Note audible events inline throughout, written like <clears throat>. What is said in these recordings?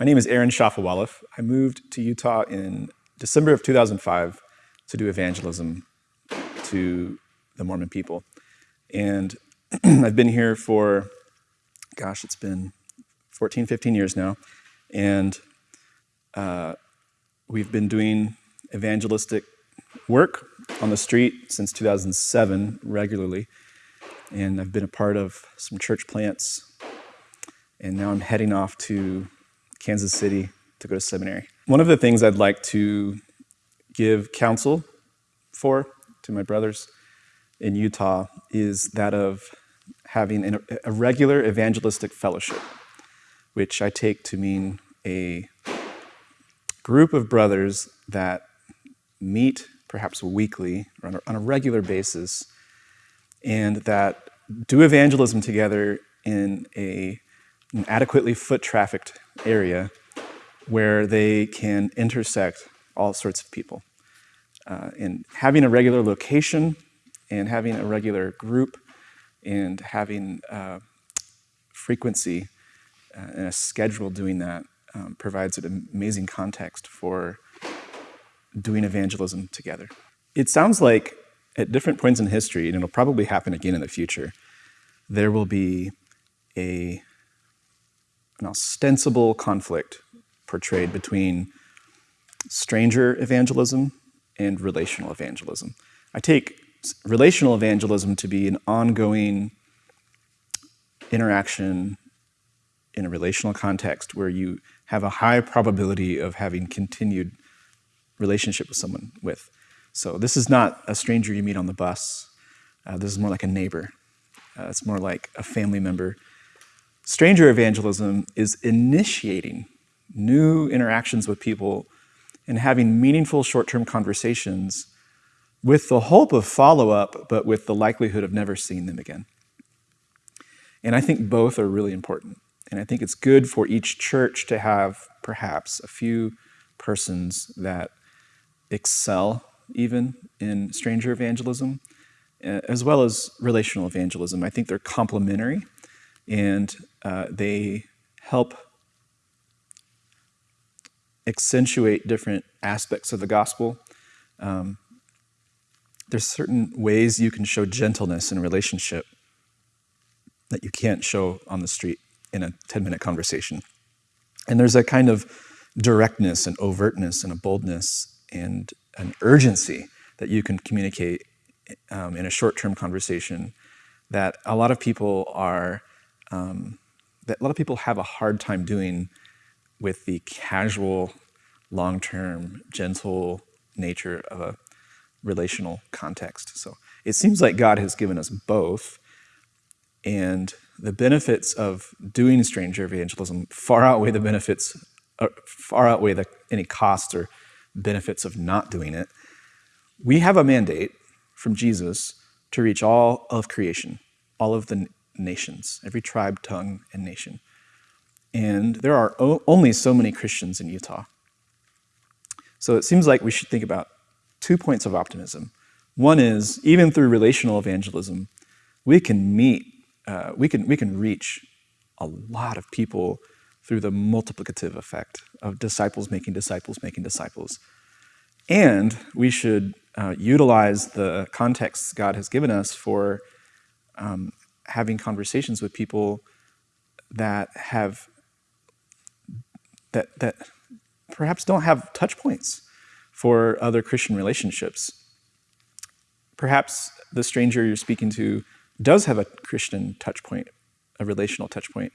My name is Aaron Shafovaloff. I moved to Utah in December of 2005 to do evangelism to the Mormon people. And <clears throat> I've been here for, gosh, it's been 14, 15 years now. And uh, we've been doing evangelistic work on the street since 2007 regularly. And I've been a part of some church plants. And now I'm heading off to Kansas City to go to seminary. One of the things I'd like to give counsel for to my brothers in Utah is that of having a regular evangelistic fellowship, which I take to mean a group of brothers that meet perhaps weekly or on a, on a regular basis and that do evangelism together in a, an adequately foot trafficked area where they can intersect all sorts of people. Uh, and having a regular location and having a regular group and having uh, frequency uh, and a schedule doing that um, provides an amazing context for doing evangelism together. It sounds like at different points in history, and it'll probably happen again in the future, there will be a, an ostensible conflict portrayed between stranger evangelism and relational evangelism. I take relational evangelism to be an ongoing interaction in a relational context where you have a high probability of having continued relationship with someone with. So this is not a stranger you meet on the bus. Uh, this is more like a neighbor. Uh, it's more like a family member. Stranger evangelism is initiating new interactions with people and having meaningful short-term conversations with the hope of follow-up, but with the likelihood of never seeing them again. And I think both are really important. And I think it's good for each church to have perhaps a few persons that excel even in stranger evangelism, uh, as well as relational evangelism. I think they're complementary and uh, they help accentuate different aspects of the gospel. Um, there's certain ways you can show gentleness in a relationship that you can't show on the street in a 10 minute conversation. And there's a kind of directness and overtness and a boldness and an urgency that you can communicate um, in a short-term conversation that a lot of people are, um, that a lot of people have a hard time doing with the casual, long-term, gentle nature of a relational context. So it seems like God has given us both, and the benefits of doing stranger evangelism far outweigh the benefits, uh, far outweigh the, any costs or benefits of not doing it. We have a mandate from Jesus to reach all of creation, all of the nations, every tribe, tongue, and nation. And there are only so many Christians in Utah. So it seems like we should think about two points of optimism. One is, even through relational evangelism, we can meet, uh, we, can, we can reach a lot of people through the multiplicative effect of disciples making disciples making disciples. And we should uh, utilize the context God has given us for um, having conversations with people that have that that perhaps don't have touch points for other Christian relationships. Perhaps the stranger you're speaking to does have a Christian touch point, a relational touch point,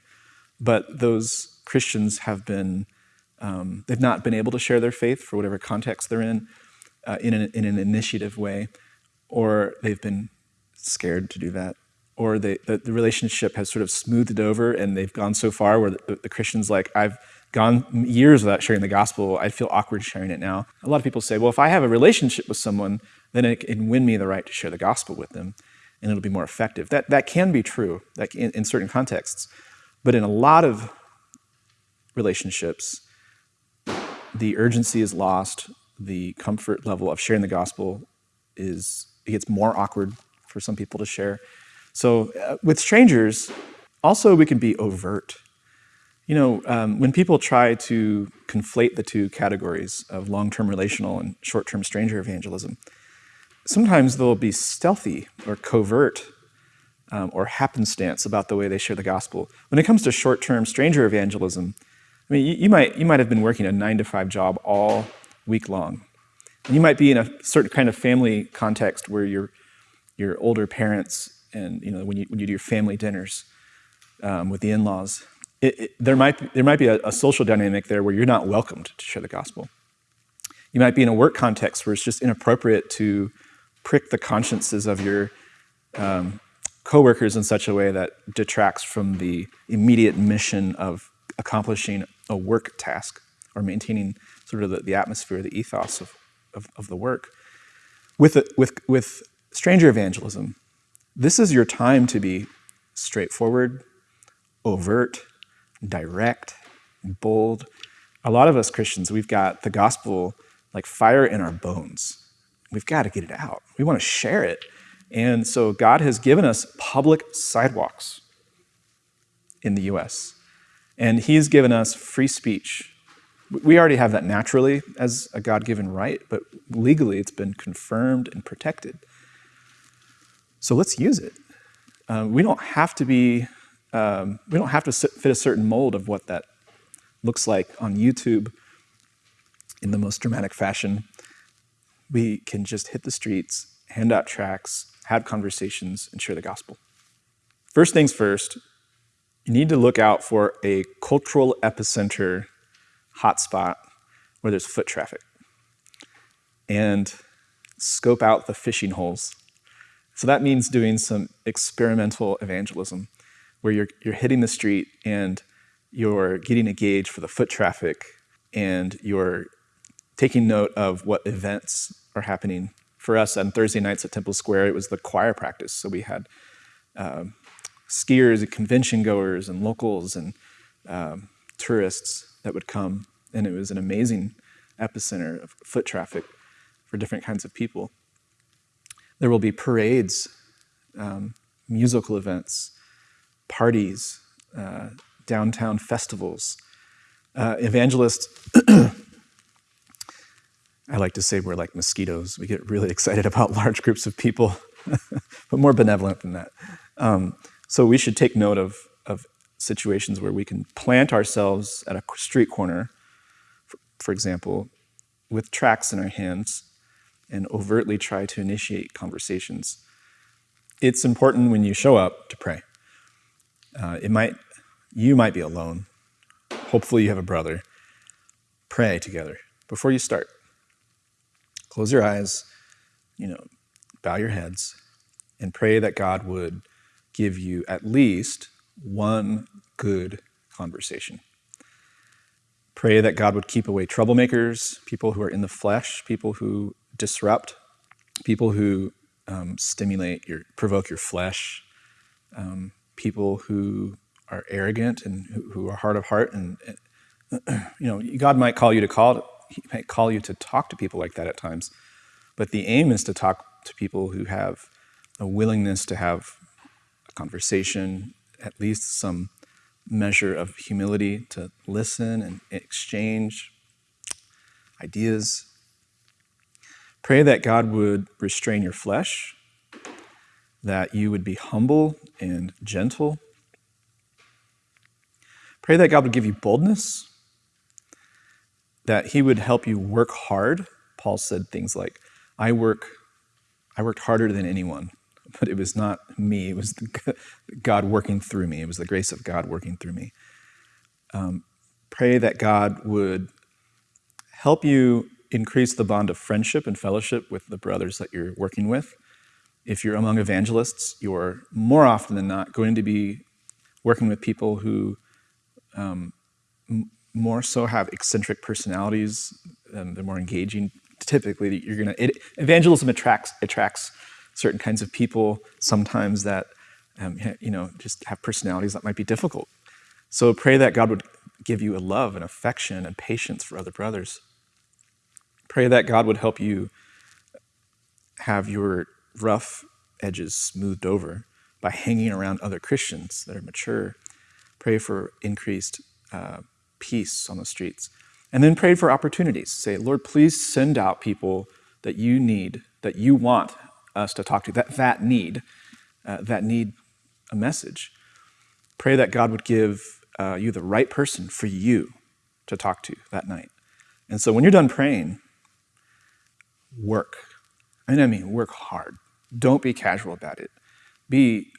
but those Christians have been, um, they've not been able to share their faith for whatever context they're in, uh, in, an, in an initiative way, or they've been scared to do that, or the, the relationship has sort of smoothed it over and they've gone so far where the, the Christian's like, I've gone years without sharing the gospel, I feel awkward sharing it now. A lot of people say, well, if I have a relationship with someone, then it can win me the right to share the gospel with them and it'll be more effective. That, that can be true like in, in certain contexts. But in a lot of relationships, the urgency is lost, the comfort level of sharing the gospel is, it gets more awkward for some people to share. So uh, with strangers, also we can be overt You know, um, when people try to conflate the two categories of long-term relational and short-term stranger evangelism, sometimes they'll be stealthy or covert um, or happenstance about the way they share the gospel. When it comes to short-term stranger evangelism, I mean, you, you, might, you might have been working a nine to five job all week long. And you might be in a certain kind of family context where your, your older parents and you know, when, you, when you do your family dinners um, with the in-laws, it, it, there, might be, there might be a, a social dynamic there where you're not welcomed to share the gospel. You might be in a work context where it's just inappropriate to prick the consciences of your um, coworkers in such a way that detracts from the immediate mission of accomplishing a work task or maintaining sort of the, the atmosphere, the ethos of, of, of the work. With, with, with stranger evangelism, this is your time to be straightforward, overt, direct, bold. A lot of us Christians, we've got the gospel like fire in our bones. We've got to get it out. We want to share it. And so God has given us public sidewalks in the US. And He's given us free speech. We already have that naturally as a God given right, but legally it's been confirmed and protected. So let's use it. Um, we don't have to be, um, we don't have to fit a certain mold of what that looks like on YouTube in the most dramatic fashion. We can just hit the streets, hand out tracts, have conversations, and share the gospel. First things first, you need to look out for a cultural epicenter hotspot where there's foot traffic and scope out the fishing holes. So that means doing some experimental evangelism where you're, you're hitting the street and you're getting a gauge for the foot traffic and you're taking note of what events are happening for us on Thursday nights at Temple Square, it was the choir practice. So we had um, skiers and convention goers and locals and um, tourists that would come. And it was an amazing epicenter of foot traffic for different kinds of people. There will be parades, um, musical events, parties, uh, downtown festivals. Uh, evangelists <clears throat> I like to say we're like mosquitoes. We get really <laughs> excited about large groups of people, <laughs> but more benevolent than that. Um, so we should take note of, of situations where we can plant ourselves at a street corner, for, for example, with tracts in our hands and overtly try to initiate conversations. It's important when you show up to pray. Uh, it might, you might be alone. Hopefully you have a brother. Pray together before you start. Close your eyes, you know, bow your heads, and pray that God would give you at least one good conversation. Pray that God would keep away troublemakers, people who are in the flesh, people who disrupt, people who um, stimulate your, provoke your flesh, um, people who are arrogant and who, who, are hard of heart. And, <clears throat> you know, God might call you to call he might call you to talk to people like that at times. But the aim is to talk to people who have a willingness to have a conversation, at least some measure of humility to listen and exchange ideas. Pray that God would restrain your flesh, that you would be humble and gentle. Pray that God would give you boldness that he would help you work hard. Paul said things like, I work, I worked harder than anyone, but it was not me. It was God working through me. It was the grace of God working through me. Um, pray that God would help you increase the bond of friendship and fellowship with the brothers that you're working with. If you're among evangelists, you're more often than not going to be working with people who um, more so have eccentric personalities, um, they're more engaging. Typically, you're gonna it, evangelism attracts attracts certain kinds of people sometimes that um, you know just have personalities that might be difficult. So pray that God would give you a love and affection and patience for other brothers. Pray that God would help you have your rough edges smoothed over by hanging around other Christians that are mature. Pray for increased uh, peace on the streets. And then pray for opportunities. Say, Lord, please send out people that you need, that you want us to talk to, that, that need, uh, that need a message. Pray that God would give uh, you the right person for you to talk to that night. And so when you're done praying, work. And I mean, work hard. Don't be casual about it. Be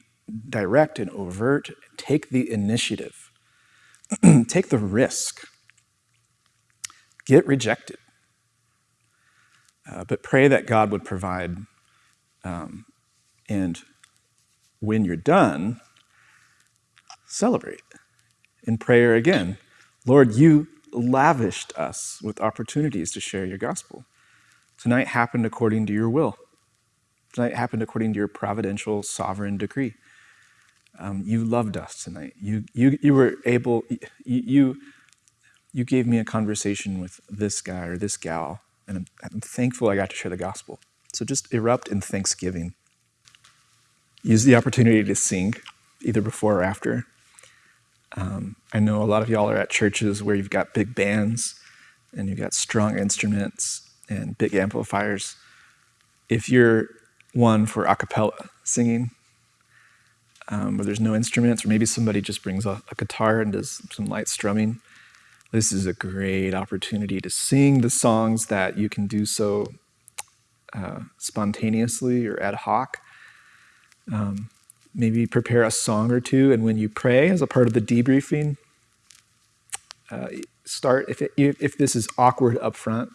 direct and overt. Take the initiative. <clears throat> Take the risk. Get rejected. Uh, but pray that God would provide. Um, and when you're done, celebrate in prayer again. Lord, you lavished us with opportunities to share your gospel. Tonight happened according to your will. Tonight happened according to your providential, sovereign decree. Um, you loved us tonight. You, you, you were able, you, you, gave me a conversation with this guy or this gal, and I'm, I'm thankful I got to share the gospel. So just erupt in thanksgiving. Use the opportunity to sing, either before or after. Um, I know a lot of y'all are at churches where you've got big bands and you've got strong instruments and big amplifiers. If you're one for a cappella singing, um, where there's no instruments, or maybe somebody just brings a, a guitar and does some light strumming, this is a great opportunity to sing the songs that you can do so uh, spontaneously or ad hoc. Um, maybe prepare a song or two, and when you pray as a part of the debriefing, uh, start if it, if this is awkward up front,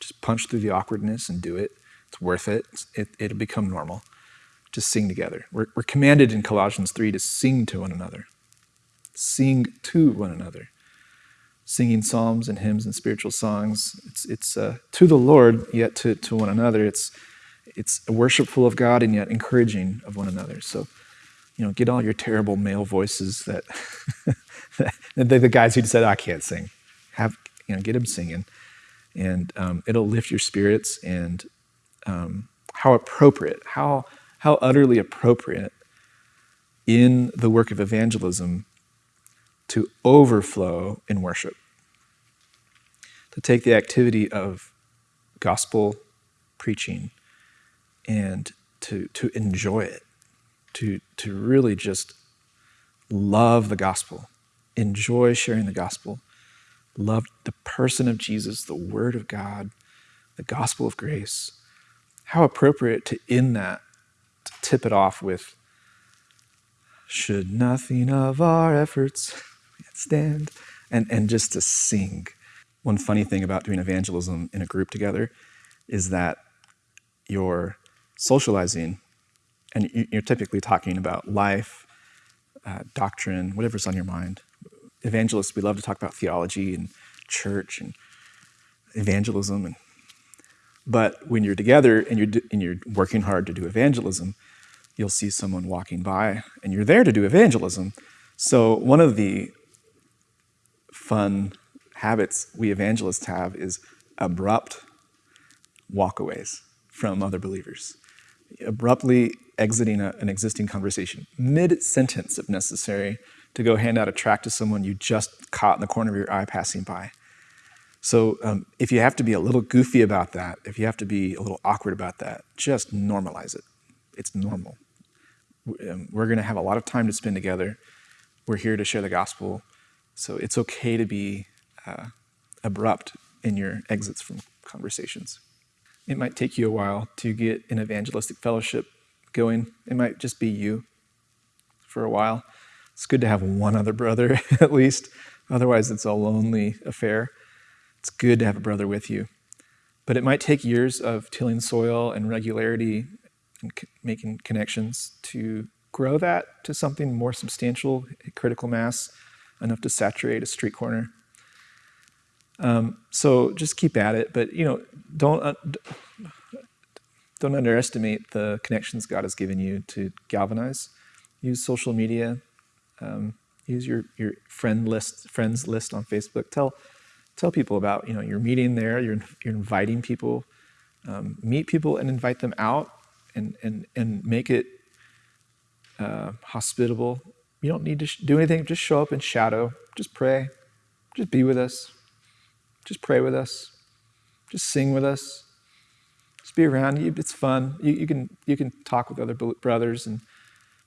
just punch through the awkwardness and do it. It's worth it. it it'll become normal. Just sing together. We're, we're commanded in Colossians 3 to sing to one another. Sing to one another. Singing psalms and hymns and spiritual songs. It's, it's uh, to the Lord, yet to, to one another. It's, it's worshipful of God and yet encouraging of one another. So you know, get all your terrible male voices that, <laughs> the, the guys who said, I can't sing. Have, you know, get them singing. And um, it'll lift your spirits and um, how appropriate, how, how utterly appropriate in the work of evangelism to overflow in worship. To take the activity of gospel preaching and to, to enjoy it to, to really just love the gospel, enjoy sharing the gospel, love the person of Jesus, the Word of God, the gospel of grace. How appropriate to end that, to tip it off with, should nothing of our efforts stand, and, and just to sing. One funny thing about doing evangelism in a group together is that you're socializing and you're typically talking about life, uh, doctrine, whatever's on your mind. Evangelists, we love to talk about theology and church and evangelism. And, but when you're together and you're, and you're working hard to do evangelism, you'll see someone walking by and you're there to do evangelism. So one of the fun habits we evangelists have is abrupt walkaways from other believers. Abruptly exiting a, an existing conversation, mid sentence if necessary, to go hand out a tract to someone you just caught in the corner of your eye passing by. So um, if you have to be a little goofy about that, if you have to be a little awkward about that, just normalize it. It's normal. Um, we're going to have a lot of time to spend together. We're here to share the gospel. So it's okay to be uh, abrupt in your exits from conversations. It might take you a while to get an evangelistic fellowship going. It might just be you for a while. It's good to have one other brother, <laughs> at least. Otherwise, it's a lonely affair. It's good to have a brother with you. But it might take years of tilling soil and regularity and making connections to grow that to something more substantial, critical mass, enough to saturate a street corner. Um, so just keep at it, but you know, don't uh, don't underestimate the connections God has given you to galvanize. Use social media. Um, use your, your friend list, friends list on Facebook. Tell, tell people about you know you're meeting there. You're, you're inviting people. Um, meet people and invite them out, and and and make it uh, hospitable. You don't need to do anything. Just show up in shadow. Just pray. Just be with us. Just pray with us. Just sing with us. Just be around. You. It's fun. You, you can you can talk with other brothers, and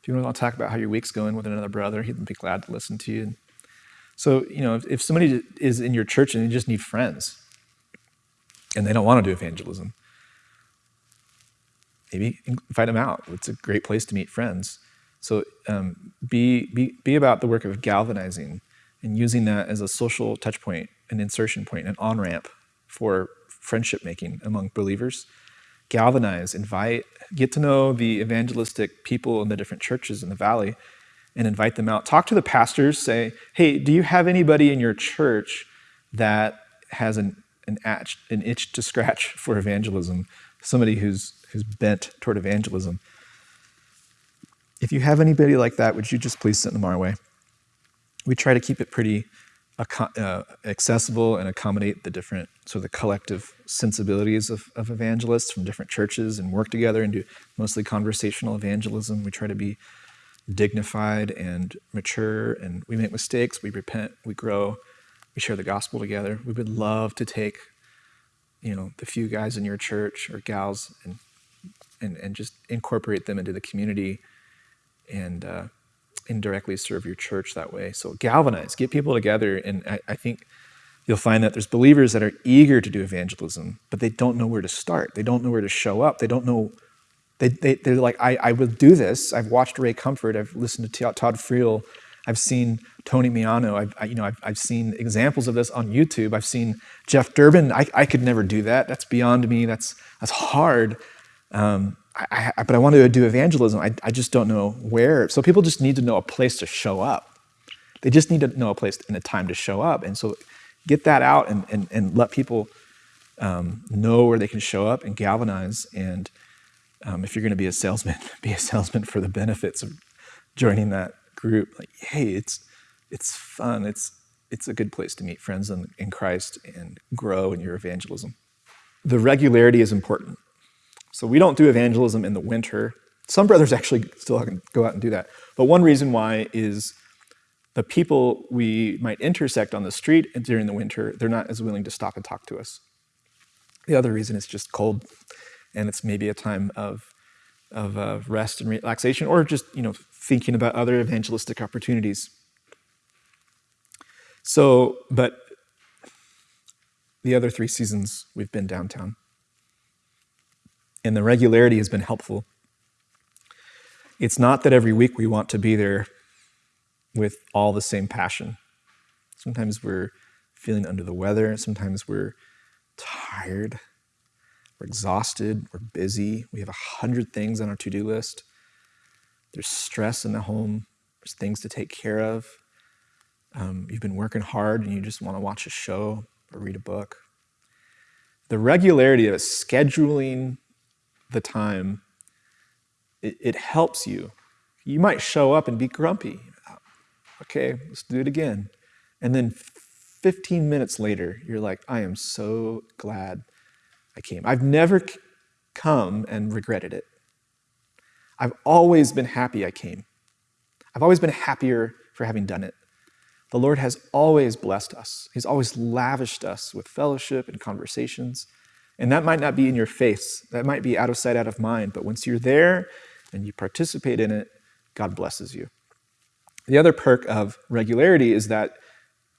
if you want to talk about how your week's going with another brother, he'd be glad to listen to you. So you know, if, if somebody is in your church and you just need friends, and they don't want to do evangelism, maybe invite them out. It's a great place to meet friends. So um, be, be, be about the work of galvanizing and using that as a social touch point, an insertion point, an on-ramp for friendship making among believers. Galvanize, invite, get to know the evangelistic people in the different churches in the valley and invite them out. Talk to the pastors, say, hey, do you have anybody in your church that has an, an, itch, an itch to scratch <laughs> for evangelism? Somebody who's, who's bent toward evangelism. If you have anybody like that, would you just please send them our way? We try to keep it pretty uh, accessible and accommodate the different sort of the collective sensibilities of, of evangelists from different churches and work together and do mostly conversational evangelism. We try to be dignified and mature and we make mistakes, we repent, we grow, we share the gospel together. We would love to take, you know, the few guys in your church or gals and and, and just incorporate them into the community and uh, indirectly serve your church that way. So galvanize, get people together. And I, I, think you'll find that there's believers that are eager to do evangelism, but they don't know where to start. They don't know where to show up. They don't know, they, they, they're like, I, I will do this. I've watched Ray Comfort. I've listened to Todd Friel. I've seen Tony Miano. I've, I, you know, I've, I've seen examples of this on YouTube. I've seen Jeff Durbin. I, I could never do that. That's beyond me. That's, that's hard. Um, I, I, but I want to do evangelism. I, I just don't know where. So people just need to know a place to show up. They just need to know a place and a time to show up. And so get that out and, and, and let people um, know where they can show up and galvanize. And um, if you're going to be a salesman, <laughs> be a salesman for the benefits of joining that group. Like, hey, it's it's fun. It's it's a good place to meet friends in, in Christ and grow in your evangelism. The regularity is important. So we don't do evangelism in the winter. Some brothers actually still go out and do that. But one reason why is the people we might intersect on the street during the winter, they're not as willing to stop and talk to us. The other reason is just cold, and it's maybe a time of, of uh, rest and relaxation, or just you know thinking about other evangelistic opportunities. So, but the other three seasons we've been downtown and the regularity has been helpful. It's not that every week we want to be there with all the same passion. Sometimes we're feeling under the weather, sometimes we're tired, we're exhausted, we're busy, we have a hundred things on our to do list. There's stress in the home, there's things to take care of. Um, you've been working hard and you just want to watch a show or read a book. The regularity of a scheduling the time, it, it helps you. You might show up and be grumpy. Okay, let's do it again. And then 15 minutes later, you're like, I am so glad I came. I've never come and regretted it. I've always been happy I came. I've always been happier for having done it. The Lord has always blessed us. He's always lavished us with fellowship and conversations. And that might not be in your face. That might be out of sight, out of mind. But once you're there and you participate in it, God blesses you. The other perk of regularity is that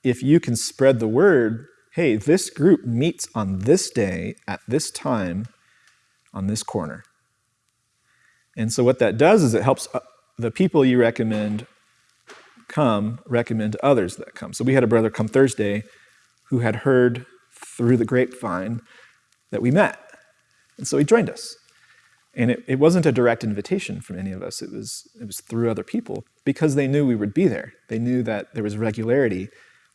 if you can spread the word, hey, this group meets on this day at this time on this corner. And so what that does is it helps uh, the people you recommend come recommend others that come. So we had a brother come Thursday who had heard through the grapevine that we met. And so he joined us. And it, it wasn't a direct invitation from any of us. It was, it was through other people because they knew we would be there. They knew that there was regularity.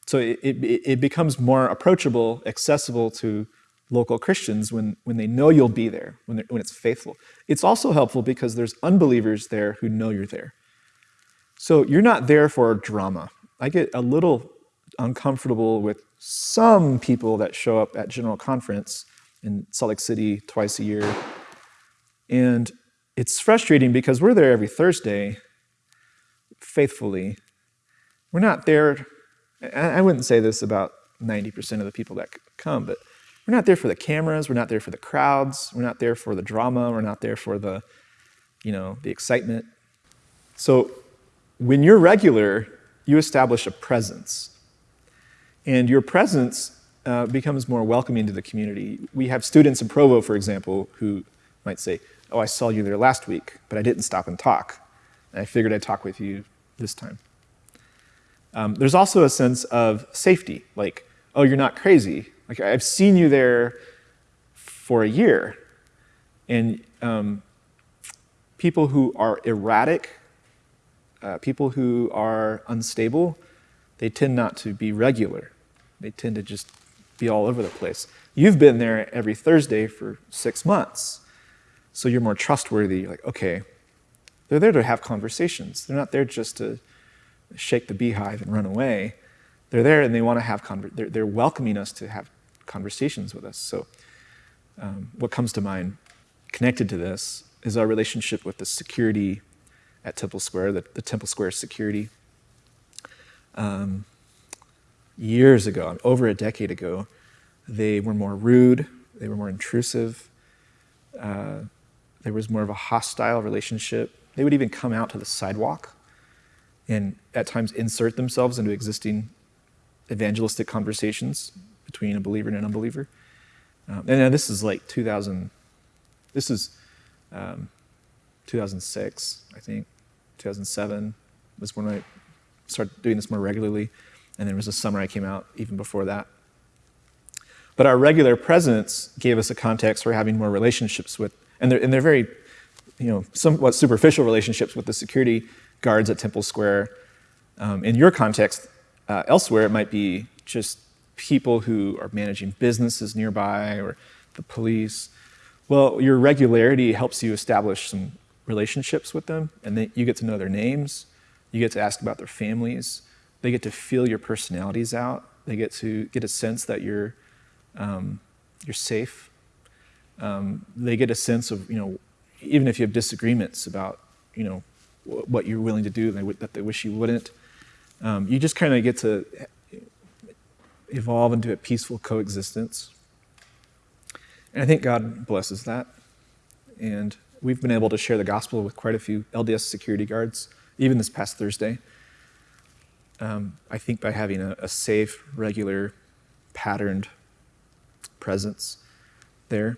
So it, it, it becomes more approachable, accessible to local Christians when, when they know you'll be there, when, when it's faithful. It's also helpful because there's unbelievers there who know you're there. So you're not there for drama. I get a little uncomfortable with some people that show up at General Conference in Salt Lake City twice a year. And it's frustrating because we're there every Thursday faithfully. We're not there I wouldn't say this about 90% of the people that come, but we're not there for the cameras, we're not there for the crowds, we're not there for the drama, we're not there for the, you know, the excitement. So when you're regular, you establish a presence. And your presence uh, becomes more welcoming to the community. We have students in Provo, for example, who might say, oh, I saw you there last week, but I didn't stop and talk. I figured I'd talk with you this time. Um, there's also a sense of safety, like, oh, you're not crazy. Like, I've seen you there for a year. And um, people who are erratic, uh, people who are unstable, they tend not to be regular. They tend to just be all over the place. You've been there every Thursday for six months, so you're more trustworthy. You're like, okay, they're there to have conversations. They're not there just to shake the beehive and run away. They're there and they want to have, conver- they're, they're welcoming us to have conversations with us. So, um, what comes to mind connected to this is our relationship with the security at Temple Square, the, the Temple Square security. Um, years ago, over a decade ago, they were more rude, they were more intrusive, uh, there was more of a hostile relationship. They would even come out to the sidewalk and at times insert themselves into existing evangelistic conversations between a believer and an unbeliever. Um, and this is like 2000, this is um, 2006, I think, 2007 was when I started doing this more regularly. And there was a summer I came out even before that. But our regular presence gave us a context for having more relationships with, and they're, and they're very, you know, somewhat superficial relationships with the security guards at Temple Square. Um, in your context, uh, elsewhere, it might be just people who are managing businesses nearby or the police. Well, your regularity helps you establish some relationships with them, and then you get to know their names, you get to ask about their families, they get to feel your personalities out, they get to get a sense that you're, um, you're safe. Um, they get a sense of, you know, even if you have disagreements about, you know, what you're willing to do that they wish you wouldn't. Um, you just kind of get to evolve into a peaceful coexistence. And I think God blesses that. And we've been able to share the gospel with quite a few LDS security guards, even this past Thursday. Um, I think by having a, a, safe, regular, patterned presence there.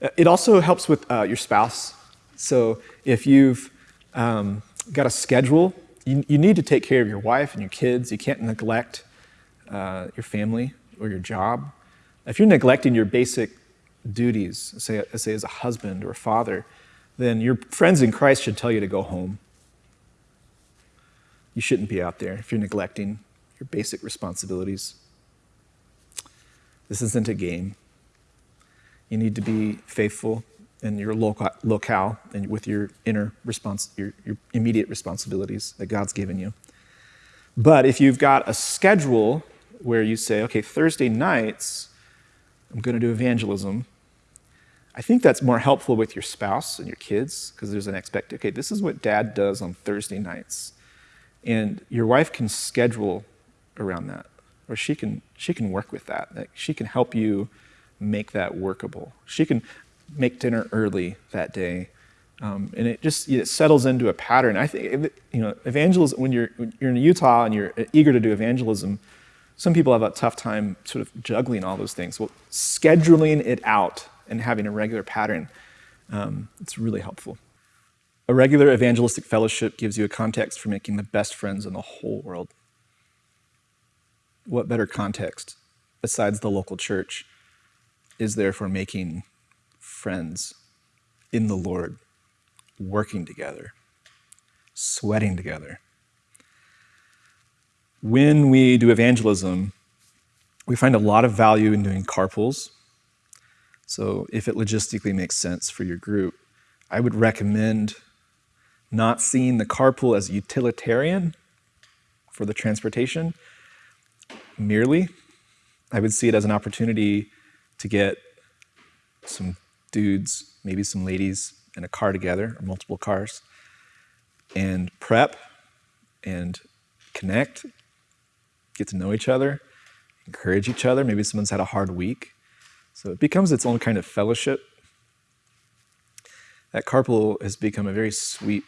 Uh, it also helps with uh, your spouse. So if you've um, got a schedule. You, you need to take care of your wife and your kids. You can't neglect uh, your family or your job. If you're neglecting your basic duties, say, say as a husband or a father, then your friends in Christ should tell you to go home. You shouldn't be out there if you're neglecting your basic responsibilities. This isn't a game. You need to be faithful in your local, locale and with your inner response, your, your immediate responsibilities that God's given you. But if you've got a schedule where you say, okay, Thursday nights, I'm going to do evangelism, I think that's more helpful with your spouse and your kids because there's an expect, okay, this is what dad does on Thursday nights. And your wife can schedule around that, or she can, she can work with that. Like she can help you make that workable. She can, make dinner early that day. Um, and it just it settles into a pattern. I think you know evangelism when you're when you're in Utah and you're eager to do evangelism. Some people have a tough time sort of juggling all those things. Well, scheduling it out and having a regular pattern, um, it's really helpful. A regular evangelistic fellowship gives you a context for making the best friends in the whole world. What better context, besides the local church, is there for making friends in the Lord, working together, sweating together. When we do evangelism, we find a lot of value in doing carpools. So, if it logistically makes sense for your group, I would recommend not seeing the carpool as utilitarian for the transportation merely. I would see it as an opportunity to get some dudes, maybe some ladies in a car together or multiple cars, and prep and connect get to know each other, encourage each other. Maybe someone's had a hard week. So it becomes its own kind of fellowship. That carpool has become a very sweet,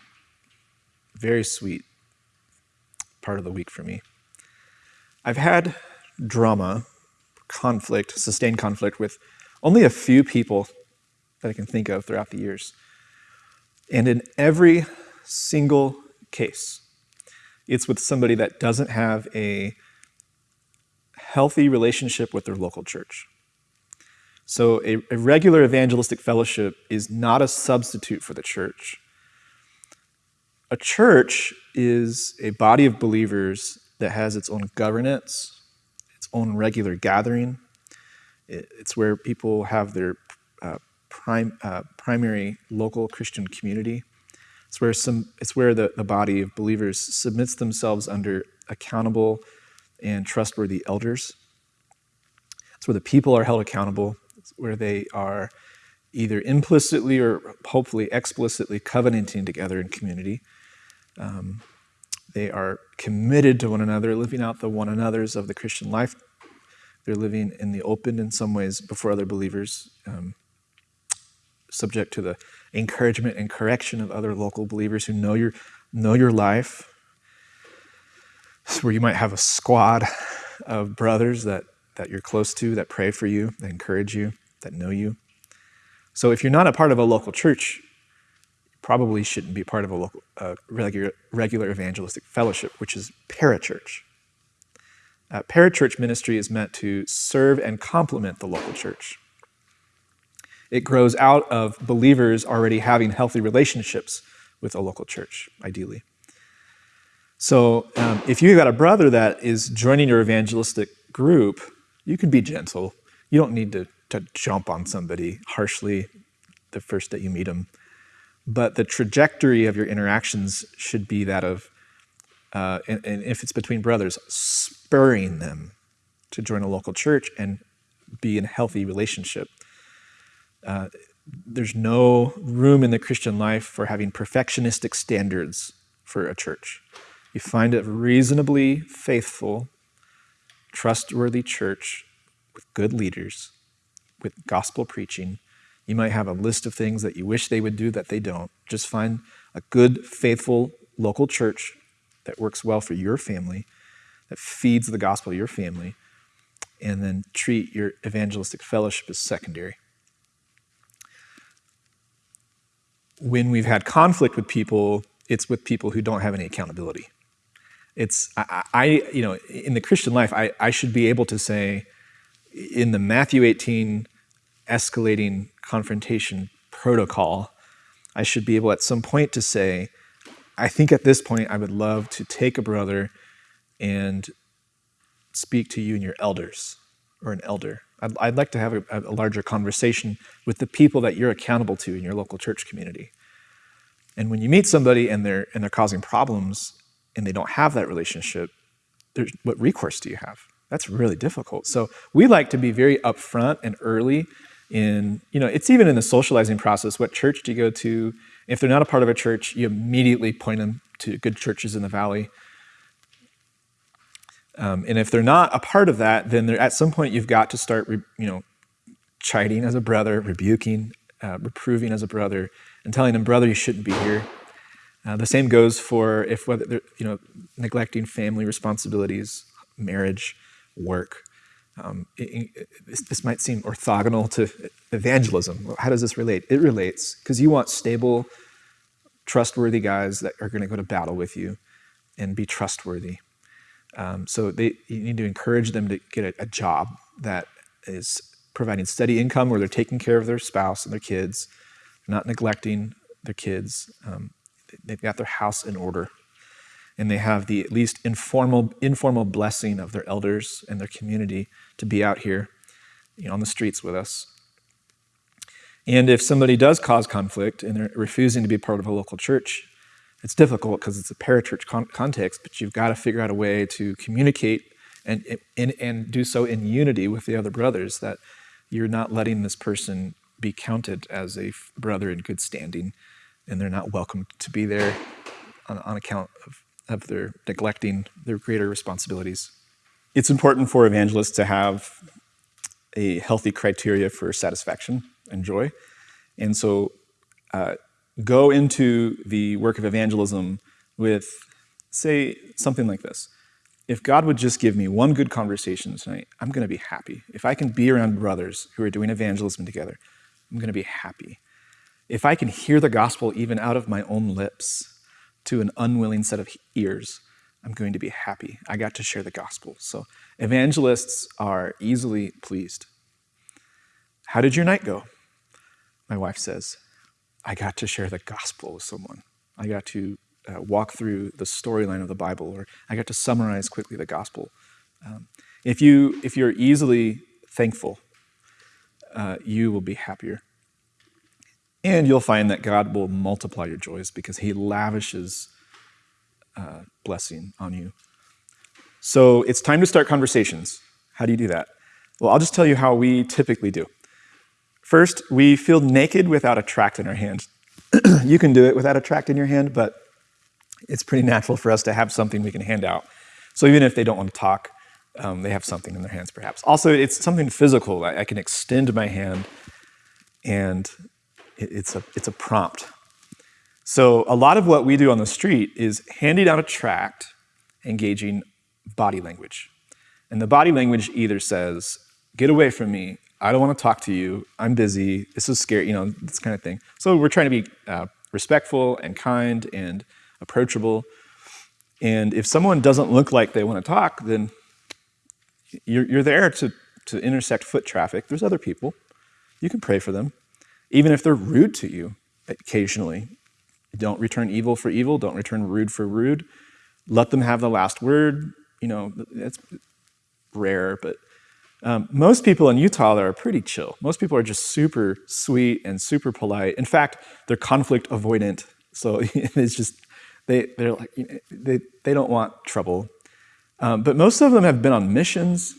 very sweet part of the week for me. I've had drama, conflict, sustained conflict with only a few people that I can think of throughout the years. And in every single case, it's with somebody that doesn't have a healthy relationship with their local church. So, a, a, regular evangelistic fellowship is not a substitute for the church. A church is a body of believers that has its own governance, its own regular gathering. it's where people have their uh, prime, uh, primary local Christian community. It's where, some, it's where the, the body of believers submits themselves under accountable and trustworthy elders. It's where the people are held accountable. It's where they are either implicitly or hopefully explicitly covenanting together in community. Um, they are committed to one another, living out the one another's of the Christian life. They're living in the open in some ways before other believers. Um, subject to the encouragement and correction of other local believers who know your, know your life. where you might have a squad of brothers that, that you're close to, that pray for you, that encourage you, that know you. So if you're not a part of a local church, you probably shouldn't be part of a local, uh, regular, regular evangelistic fellowship, which is parachurch. Uh, parachurch ministry is meant to serve and complement the local church. It grows out of believers already having healthy relationships with a local church, ideally. So um, if you've got a brother that is joining your evangelistic group, you can be gentle. You don't need to, to jump on somebody harshly the first that you meet them. But the trajectory of your interactions should be that of, uh, and, and if it's between brothers, spurring them to join a local church and be in a healthy relationship. Uh, there's no room in the Christian life for having perfectionistic standards for a church. You find a reasonably faithful, trustworthy church with good leaders, with gospel preaching. You might have a list of things that you wish they would do that they don't. Just find a good, faithful local church that works well for your family, that feeds the gospel of your family, and then treat your evangelistic fellowship as secondary. when we've had conflict with people, it's with people who don't have any accountability. It's, I, I you know, in the Christian life, I, I should be able to say, in the Matthew 18 escalating confrontation protocol, I should be able at some point to say, I think at this point I would love to take a brother and speak to you and your elders or an elder I'd, I'd like to have a, a, larger conversation with the people that you're accountable to in your local church community. And when you meet somebody and they're, and they're causing problems and they don't have that relationship, what recourse do you have? That's really difficult. So we like to be very upfront and early in, you know, it's even in the socializing process. What church do you go to? If they're not a part of a church, you immediately point them to good churches in the valley. Um, and if they're not a part of that, then at some point you've got to start, you know, chiding as a brother, rebuking, uh, reproving as a brother, and telling them, brother, you shouldn't be here. Uh, the same goes for if whether you know, neglecting family responsibilities, marriage, work. Um, it, it, this might seem orthogonal to evangelism. How does this relate? It relates because you want stable, trustworthy guys that are going to go to battle with you and be trustworthy. Um, so they, you need to encourage them to get a, a, job that is providing steady income where they're taking care of their spouse and their kids, not neglecting their kids. Um, they've got their house in order. And they have the at least informal, informal blessing of their elders and their community to be out here you know, on the streets with us. And if somebody does cause conflict and they're refusing to be part of a local church, it's difficult because it's a parachurch con- context, but you've got to figure out a way to communicate and, and, and do so in unity with the other brothers that you're not letting this person be counted as a brother in good standing and they're not welcome to be there on, on account of, of their neglecting their greater responsibilities. it's important for evangelists to have a healthy criteria for satisfaction and joy. And so uh, go into the work of evangelism with, say, something like this. If God would just give me one good conversation tonight, I'm going to be happy. If I can be around brothers who are doing evangelism together, I'm going to be happy. If I can hear the gospel even out of my own lips to an unwilling set of ears, I'm going to be happy. I got to share the gospel. So evangelists are easily pleased. How did your night go? My wife says, I got to share the gospel with someone. I got to uh, walk through the storyline of the Bible, or I got to summarize quickly the gospel. Um, if, you, if you're easily thankful, uh, you will be happier. And you'll find that God will multiply your joys because He lavishes uh, blessing on you. So it's time to start conversations. How do you do that? Well, I'll just tell you how we typically do. First, we feel naked without a tract in our hand. <clears throat> you can do it without a tract in your hand, but it's pretty natural for us to have something we can hand out. So even if they don't want to talk, um, they have something in their hands perhaps. Also, it's something physical. I, I can extend my hand and it's, a, it's a prompt. So a lot of what we do on the street is handing out a tract, engaging body language. And the body language either says, get away from me, I don't want to talk to you. I'm busy. This is scary, you know, this kind of thing. So we're trying to be uh, respectful and kind and approachable. And if someone doesn't look like they want to talk, then you're, you're there to, to intersect foot traffic. There's other people. You can pray for them. Even if they're rude to you occasionally, don't return evil for evil. Don't return rude for rude. Let them have the last word. You know, it's rare, but um, most people in Utah are pretty chill. Most people are just super sweet and super polite. In fact, they're conflict avoidant. So <laughs> it's just, they, they're like, they, they don't want trouble. Um, but most of them have been on missions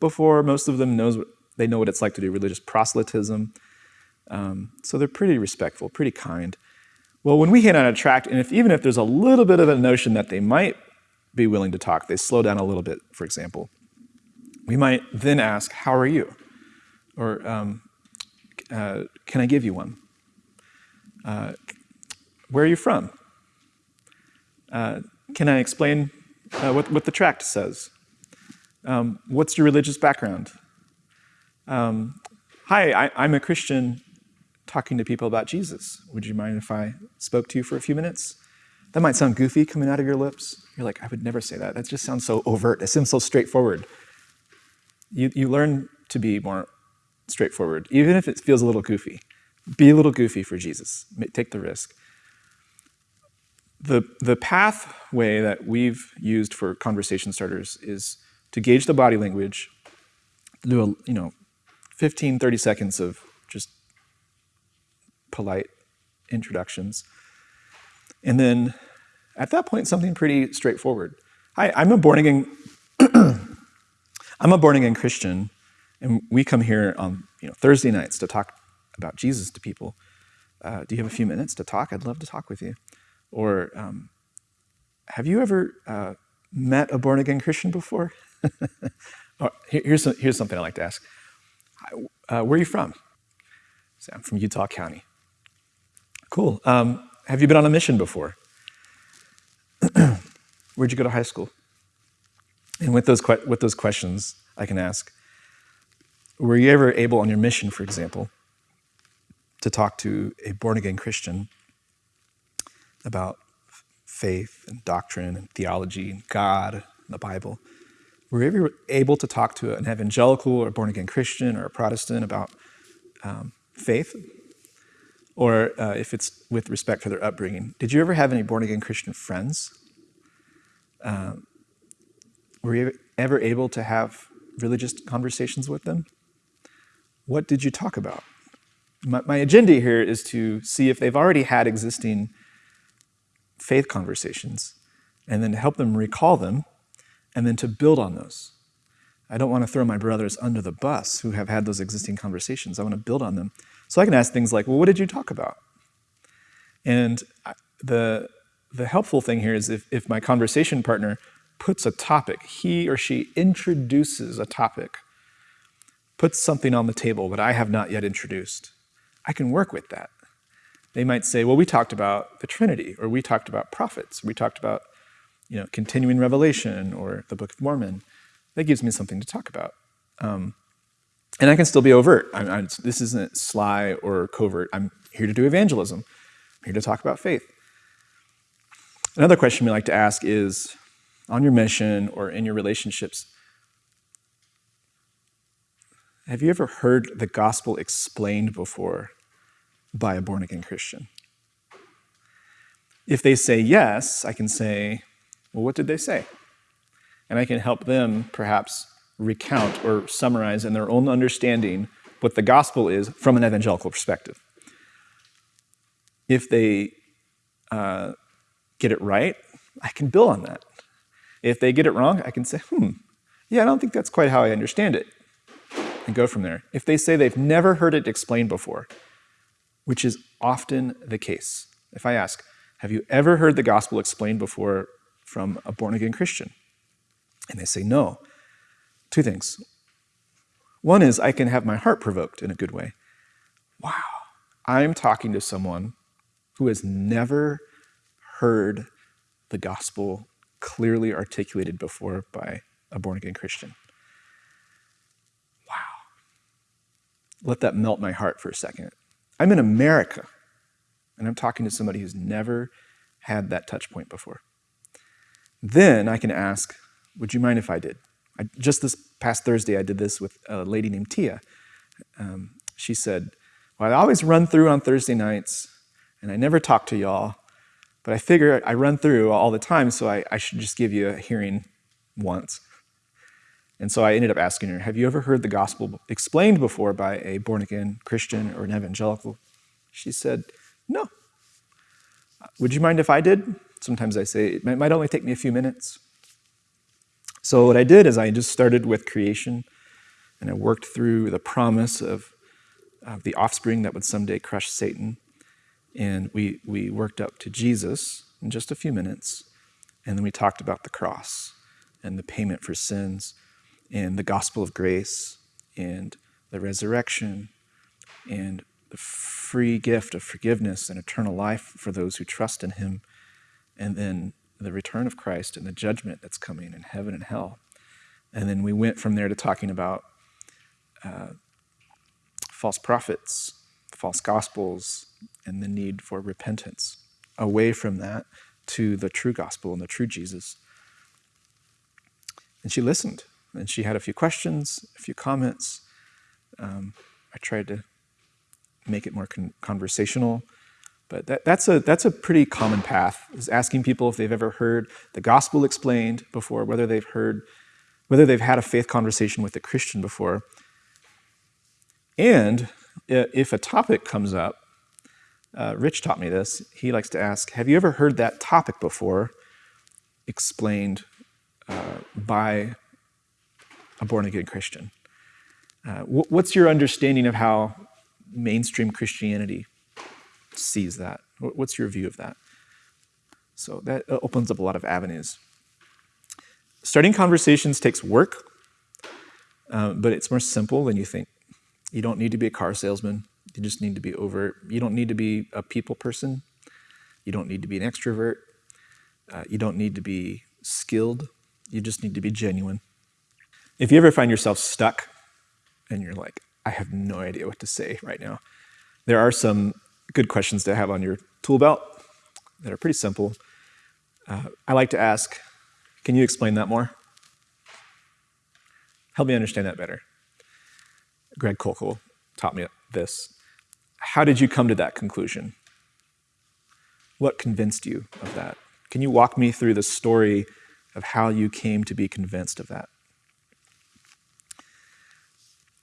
before. Most of them knows what, they know what it's like to do religious proselytism. Um, so they're pretty respectful, pretty kind. Well, when we out a tract, and if, even if there's a little bit of a notion that they might be willing to talk, they slow down a little bit, for example. We might then ask, How are you? Or, um, uh, Can I give you one? Uh, where are you from? Uh, can I explain uh, what, what the tract says? Um, what's your religious background? Um, hi, I, am a Christian talking to people about Jesus. Would you mind if I spoke to you for a few minutes? That might sound goofy coming out of your lips. You're like, I would never say that. That just sounds so overt. It seems so straightforward you, you learn to be more straightforward, even if it feels a little goofy. Be a little goofy for Jesus. Take the risk. The, the pathway that we've used for conversation starters is to gauge the body language, do a, you know, 15, 30 seconds of polite introductions. And then at that point, something pretty straightforward. Hi, I'm a born again <clears throat> I'm a born again Christian, and we come here on you know, Thursday nights to talk about Jesus to people. Uh, do you have a few minutes to talk? I'd love to talk with you. Or um, have you ever uh, met a born again Christian before? <laughs> here's, here's something I like to ask uh, Where are you from? I'm from Utah County. Cool. Um, have you been on a mission before? <clears throat> Where'd you go to high school? And with those, with those questions, I can ask Were you ever able on your mission, for example, to talk to a born again Christian about faith and doctrine and theology and God and the Bible? Were you ever able to talk to an evangelical or born again Christian or a Protestant about um, faith? Or uh, if it's with respect for their upbringing, did you ever have any born again Christian friends? Um, were you ever able to have religious conversations with them? What did you talk about? My, my agenda here is to see if they've already had existing faith conversations and then to help them recall them and then to build on those. I don't want to throw my brothers under the bus who have had those existing conversations. I want to build on them. So I can ask things like, well, what did you talk about? And the, the helpful thing here is if, if my conversation partner puts a topic, he or she introduces a topic, puts something on the table that I have not yet introduced, I can work with that. They might say, well, we talked about the Trinity, or we talked about prophets, we talked about you know, continuing revelation or the Book of Mormon. That gives me something to talk about. Um, and I can still be overt. I'm, I'm, this isn't sly or covert. I'm here to do evangelism. I'm here to talk about faith. Another question we like to ask is, on your mission or in your relationships, have you ever heard the gospel explained before by a born again Christian? If they say yes, I can say, well, what did they say? And I can help them perhaps recount or summarize in their own understanding what the gospel is from an evangelical perspective. If they uh, get it right, I can build on that. If they get it wrong, I can say, hmm, yeah, I don't think that's quite how I understand it, and go from there. If they say they've never heard it explained before, which is often the case, if I ask, have you ever heard the gospel explained before from a born again Christian? And they say no. Two things. One is I can have my heart provoked in a good way. Wow, I'm talking to someone who has never heard the gospel clearly articulated before by a born again Christian. Wow. Let that melt my heart for a second. I'm in America, and I'm talking to somebody who's never had that touch point before. Then I can ask, would you mind if I did? I, just this past Thursday, I did this with a lady named Tia. Um, she said, well, I always run through on Thursday nights, and I never talk to y'all, but I figure I run through all the time, so I, I should just give you a hearing once. And so I ended up asking her, have you ever heard the gospel explained before by a born-again Christian or an evangelical? She said, no. Would you mind if I did? Sometimes I say, it might only take me a few minutes. So what I did is I just started with creation, and I worked through the promise of, of the offspring that would someday crush Satan. And we, we worked up to Jesus in just a few minutes, and then we talked about the cross and the payment for sins and the gospel of grace and the resurrection and the free gift of forgiveness and eternal life for those who trust in him and then the return of Christ and the judgment that's coming in heaven and hell. And then we went from there to talking about uh, false prophets, false gospels, and the need for repentance. Away from that to the true gospel and the true Jesus. And she listened, and she had a few questions, a few comments. Um, I tried to make it more con conversational. But that, that's, a, that's a pretty common path, is asking people if they've ever heard the gospel explained before, whether they've heard, whether they've had a faith conversation with a Christian before. And if a topic comes up, uh, Rich taught me this, he likes to ask, have you ever heard that topic before explained uh, by a born-again Christian? Uh, what's your understanding of how mainstream Christianity sees that? What's your view of that? So that uh, opens up a lot of avenues. Starting conversations takes work, uh, but it's more simple than you think. You don't need to be a car salesman. You just need to be overt. You don't need to be a people person. You don't need to be an extrovert. Uh, you don't need to be skilled. You just need to be genuine. If you ever find yourself stuck and you're like, I have no idea what to say right now, there are some good questions to have on your tool belt that are pretty simple. Uh, I like to ask, can you explain that more? Help me understand that better. Greg Koukl taught me this. How did you come to that conclusion? What convinced you of that? Can you walk me through the story of how you came to be convinced of that?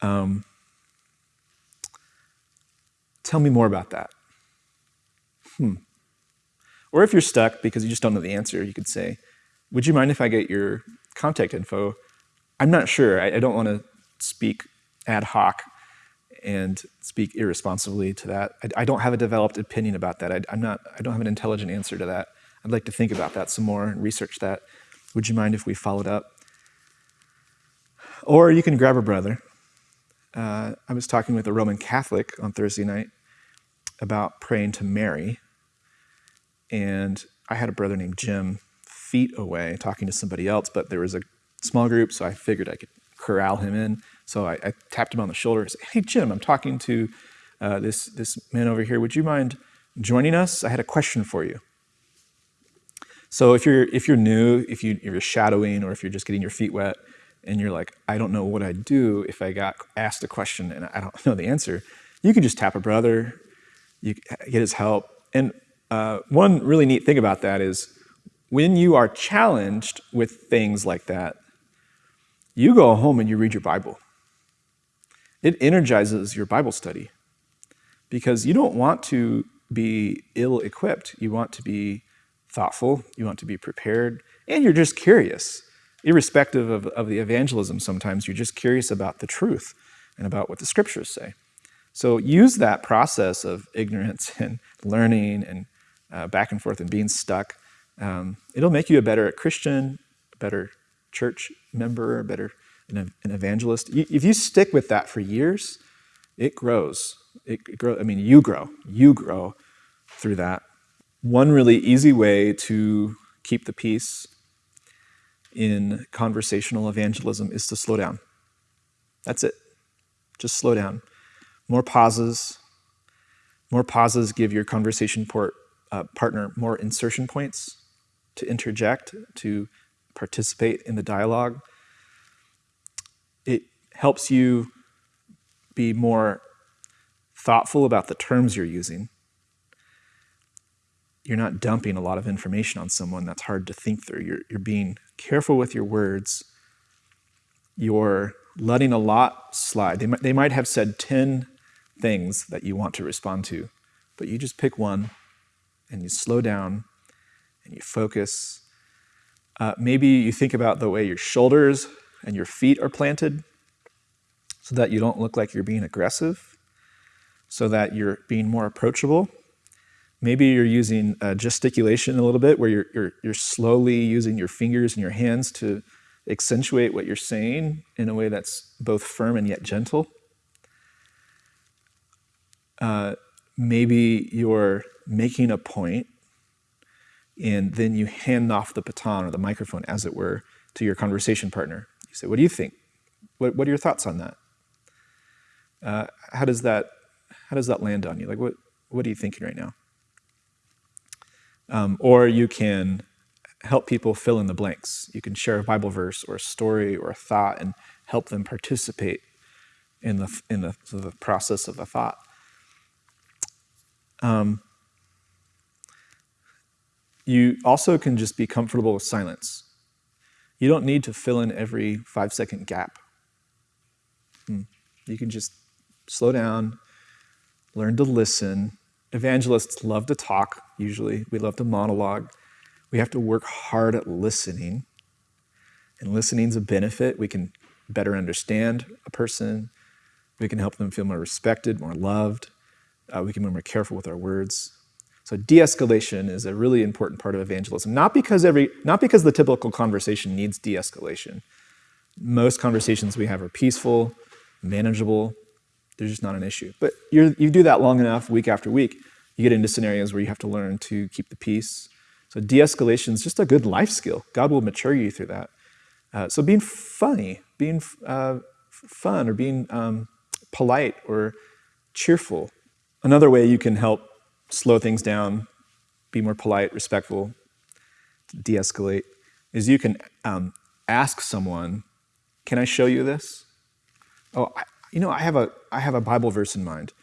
Um, tell me more about that. Hmm. Or if you're stuck because you just don't know the answer, you could say, would you mind if I get your contact info? I'm not sure. I, I don't want to speak ad hoc and speak irresponsibly to that. I, I, don't have a developed opinion about that. I, am not, I don't have an intelligent answer to that. I'd like to think about that some more and research that. Would you mind if we followed up? Or you can grab a brother. Uh, I was talking with a Roman Catholic on Thursday night about praying to Mary. And I had a brother named Jim feet away talking to somebody else, but there was a small group, so I figured I could corral him in. So I, I tapped him on the shoulder and said, Hey, Jim, I'm talking to uh, this, this man over here. Would you mind joining us? I had a question for you. So if you're, if you're new, if, you, if you're shadowing, or if you're just getting your feet wet, and you're like, I don't know what I'd do if I got asked a question and I don't <laughs> know the answer, you can just tap a brother, you get his help. And uh, one really neat thing about that is when you are challenged with things like that, you go home and you read your Bible. It energizes your Bible study because you don't want to be ill equipped. You want to be thoughtful, you want to be prepared, and you're just curious. Irrespective of, of the evangelism, sometimes you're just curious about the truth and about what the scriptures say. So use that process of ignorance <laughs> and learning and uh, back and forth and being stuck. Um, it'll make you a better Christian, a better church member, a better an, an evangelist. if you stick with that for years, it grows. It, it grows. I mean, you grow. You grow through that. One really easy way to keep the peace in conversational evangelism is to slow down. That's it. Just slow down. More pauses. More pauses give your conversation port, uh, partner more insertion points to interject, to participate in the dialogue. It helps you be more thoughtful about the terms you're using. You're not dumping a lot of information on someone that's hard to think through. You're, you're being careful with your words. You're letting a lot slide. They might, they might have said 10 things that you want to respond to, but you just pick one and you slow down and you focus. Uh, maybe you think about the way your shoulders and your feet are planted so that you don't look like you're being aggressive, so that you're being more approachable. Maybe you're using uh, gesticulation a little bit, where you're, you're, you're slowly using your fingers and your hands to accentuate what you're saying in a way that's both firm and yet gentle. Uh, maybe you're making a point and then you hand off the baton or the microphone, as it were, to your conversation partner. You say, What do you think? What, what are your thoughts on that? Uh, how, does that how does that land on you? Like, what, what are you thinking right now? Um, or you can help people fill in the blanks. You can share a Bible verse or a story or a thought and help them participate in the, in the, the process of the thought. Um, you also can just be comfortable with silence. You don't need to fill in every five second gap. Hmm. You can just slow down, learn to listen. Evangelists love to talk, usually. We love to monologue. We have to work hard at listening. And listening is a benefit. We can better understand a person. We can help them feel more respected, more loved. Uh, we can be more careful with our words. So de-escalation is a really important part of evangelism. Not because every, not because the typical conversation needs de-escalation. Most conversations we have are peaceful, manageable. They're just not an issue. But you you do that long enough, week after week, you get into scenarios where you have to learn to keep the peace. So de-escalation is just a good life skill. God will mature you through that. Uh, so being funny, being uh, fun, or being um, polite or cheerful. Another way you can help slow things down, be more polite, respectful, de-escalate, is you can um, ask someone, can I show you this? Oh, you know, I have, a, I have a Bible verse in mind.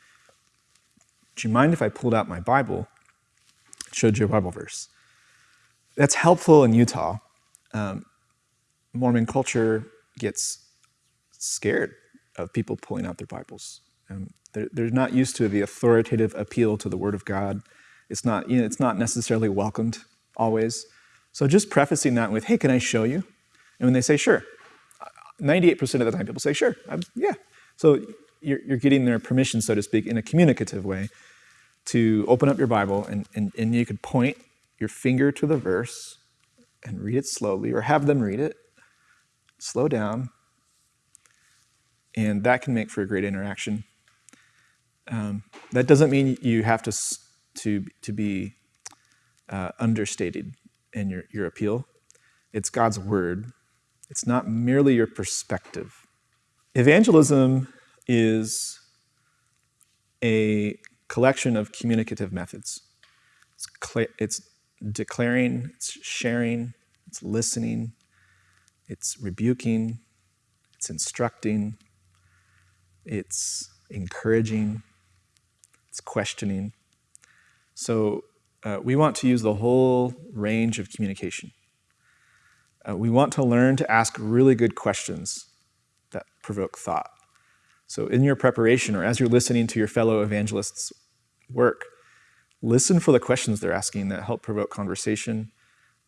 Do you mind if I pulled out my Bible showed you a Bible verse? That's helpful in Utah. Um, Mormon culture gets scared of people pulling out their Bibles. Um, they're, they're not used to the authoritative appeal to the Word of God. It's not, you know, it's not necessarily welcomed always. So just prefacing that with, hey, can I show you? And when they say, sure, 98% of the time people say, sure, I'm, yeah. So you're, you're getting their permission, so to speak, in a communicative way to open up your Bible and, and, and you could point your finger to the verse and read it slowly, or have them read it. Slow down. And that can make for a great interaction. Um, that doesn't mean you have to, to, to be uh, understated in your, your appeal. It's God's word. It's not merely your perspective. Evangelism is a collection of communicative methods. It's, it's declaring, it's sharing, it's listening, it's rebuking, it's instructing, it's encouraging, it's questioning. So uh, we want to use the whole range of communication. Uh, we want to learn to ask really good questions provoke thought. So in your preparation or as you're listening to your fellow evangelists work, listen for the questions they're asking that help provoke conversation.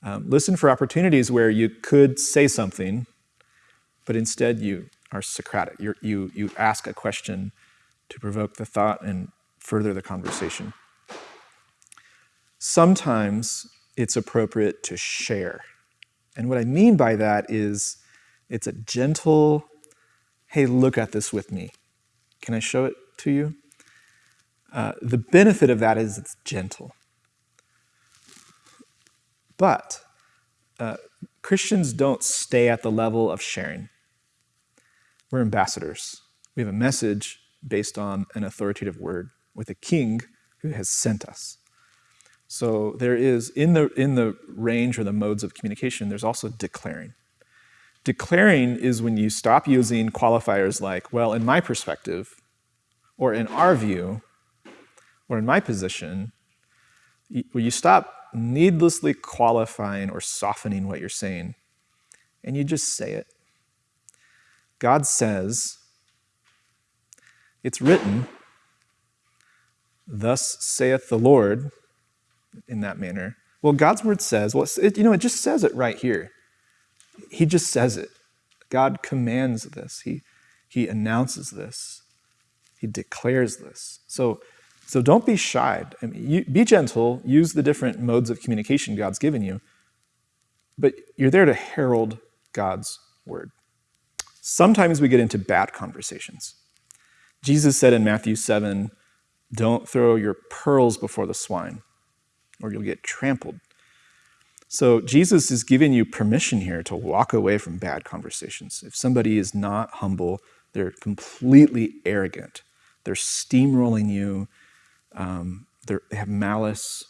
Um, listen for opportunities where you could say something, but instead you are Socratic. You're, you, you ask a question to provoke the thought and further the conversation. Sometimes it's appropriate to share. And what I mean by that is it's a gentle, hey, look at this with me. Can I show it to you? Uh, the benefit of that is it's gentle. But uh, Christians don't stay at the level of sharing. We're ambassadors. We have a message based on an authoritative word with a king who has sent us. So there is, in the, in the range or the modes of communication, there's also declaring. Declaring is when you stop using qualifiers like, well, in my perspective, or in our view, or in my position, where you stop needlessly qualifying or softening what you're saying, and you just say it. God says, it's written, thus saith the Lord, in that manner. Well, God's word says, well, it, you know, it just says it right here. He just says it. God commands this. He, he announces this. He declares this. So, so don't be shy. I mean, you, be gentle. Use the different modes of communication God's given you. But you're there to herald God's word. Sometimes we get into bad conversations. Jesus said in Matthew 7, don't throw your pearls before the swine, or you'll get trampled. So Jesus is giving you permission here to walk away from bad conversations. If somebody is not humble, they're completely arrogant. They're steamrolling you. Um, they have malice.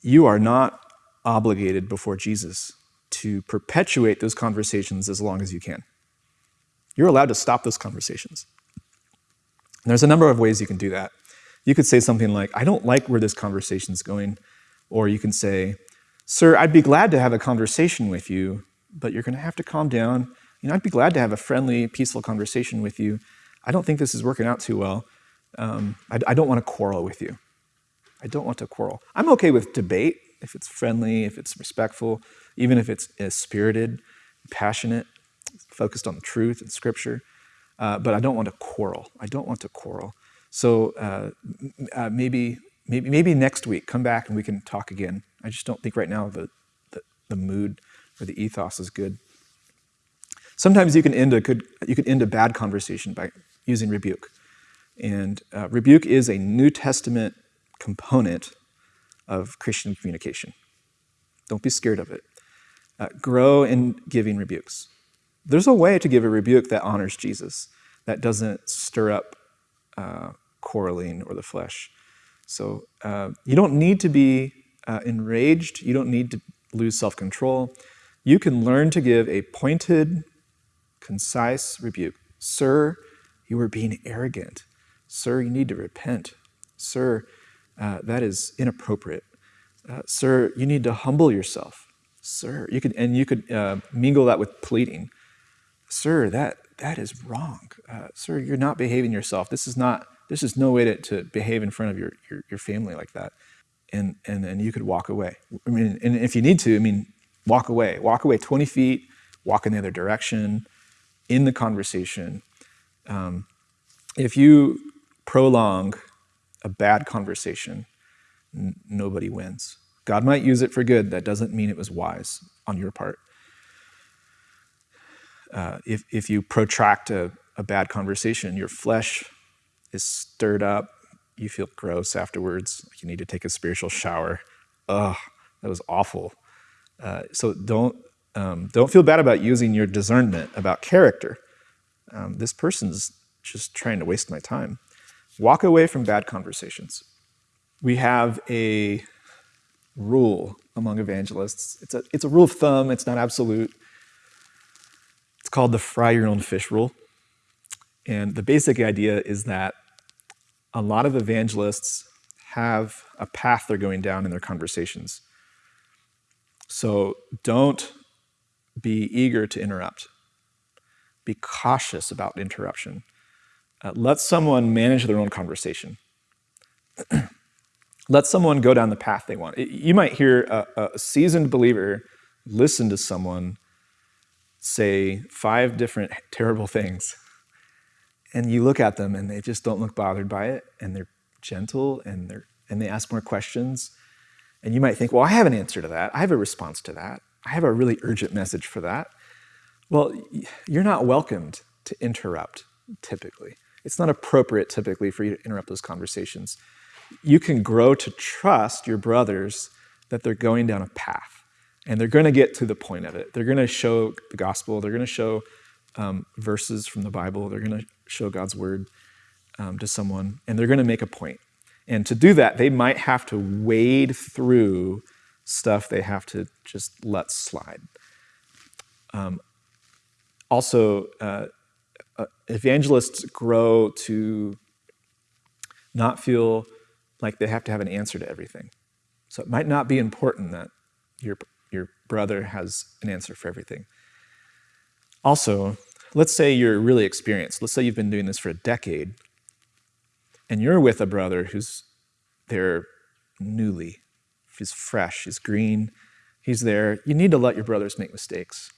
You are not obligated before Jesus to perpetuate those conversations as long as you can. You're allowed to stop those conversations. And there's a number of ways you can do that. You could say something like, I don't like where this conversation is going. Or you can say, Sir, I'd be glad to have a conversation with you, but you're going to have to calm down. You know, I'd be glad to have a friendly, peaceful conversation with you. I don't think this is working out too well. Um, I, I don't want to quarrel with you. I don't want to quarrel. I'm okay with debate if it's friendly, if it's respectful, even if it's uh, spirited, passionate, focused on the truth and scripture. Uh, but I don't want to quarrel. I don't want to quarrel. So uh, uh, maybe, maybe, maybe next week, come back and we can talk again. I just don't think right now the, the, the mood or the ethos is good. Sometimes you can end a good, you can end a bad conversation by using rebuke. And uh, rebuke is a New Testament component of Christian communication. Don't be scared of it. Uh, grow in giving rebukes. There's a way to give a rebuke that honors Jesus, that doesn't stir up uh, quarreling or the flesh. So uh, you don't need to be uh, enraged. You don't need to lose self-control. You can learn to give a pointed, concise rebuke. Sir, you are being arrogant. Sir, you need to repent. Sir, uh, that is inappropriate. Uh, sir, you need to humble yourself. Sir, you could, and you could uh, mingle that with pleading. Sir, that, that is wrong. Uh, sir, you're not behaving yourself. This is not, this is no way to, to behave in front of your, your, your family like that. And, and, and you could walk away. I mean, and if you need to, I mean, walk away. Walk away 20 feet, walk in the other direction, in the conversation. Um, if you prolong a bad conversation, nobody wins. God might use it for good. That doesn't mean it was wise on your part. Uh, if, if you protract a, a bad conversation, your flesh is stirred up. You feel gross afterwards. You need to take a spiritual shower. Ugh, that was awful. Uh, so don't um, don't feel bad about using your discernment about character. Um, this person's just trying to waste my time. Walk away from bad conversations. We have a rule among evangelists. It's a, it's a rule of thumb, it's not absolute. It's called the fry your own fish rule. And the basic idea is that a lot of evangelists have a path they're going down in their conversations. So don't be eager to interrupt. Be cautious about interruption. Uh, let someone manage their own conversation. <clears throat> let someone go down the path they want. You might hear a, a seasoned believer listen to someone say five different <laughs> terrible things, and you look at them and they just don't look bothered by it, and they're gentle and they're and they ask more questions. And you might think, well, I have an answer to that. I have a response to that. I have a really urgent message for that. Well, you're not welcomed to interrupt typically. It's not appropriate typically for you to interrupt those conversations you can grow to trust your brothers that they're going down a path and they're going to get to the point of it. They're going to show the gospel, they're going to show um, verses from the Bible, they're going to show God's word um, to someone, and they're going to make a point. And to do that, they might have to wade through stuff they have to just let slide. Um, also, uh, uh, evangelists grow to not feel like they have to have an answer to everything. So it might not be important that your, your brother has an answer for everything. Also, let's say you're really experienced. Let's say you've been doing this for a decade, and you're with a brother who's there newly. He's fresh, he's green, he's there. You need to let your brothers make mistakes.